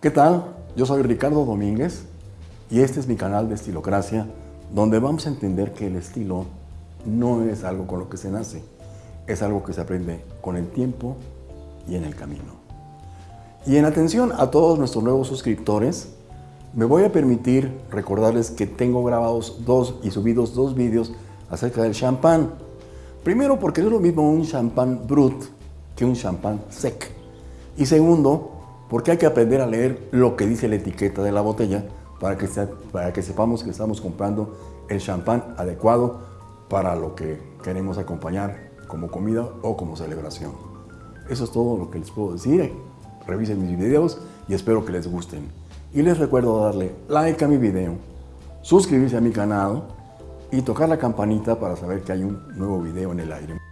¿Qué tal? Yo soy Ricardo Domínguez y este es mi canal de Estilocracia, donde vamos a entender que el estilo no es algo con lo que se nace, es algo que se aprende con el tiempo y en el camino. Y en atención a todos nuestros nuevos suscriptores, me voy a permitir recordarles que tengo grabados dos y subidos dos vídeos acerca del champán. Primero porque es lo mismo un champán brut que un champán sec. Y segundo, porque hay que aprender a leer lo que dice la etiqueta de la botella para que, sepamos que estamos comprando el champán adecuado para lo que queremos acompañar como comida o como celebración. Eso es todo lo que les puedo decir. Revisen mis videos y espero que les gusten. Y les recuerdo darle like a mi video, suscribirse a mi canal y tocar la campanita para saber que hay un nuevo video en el aire.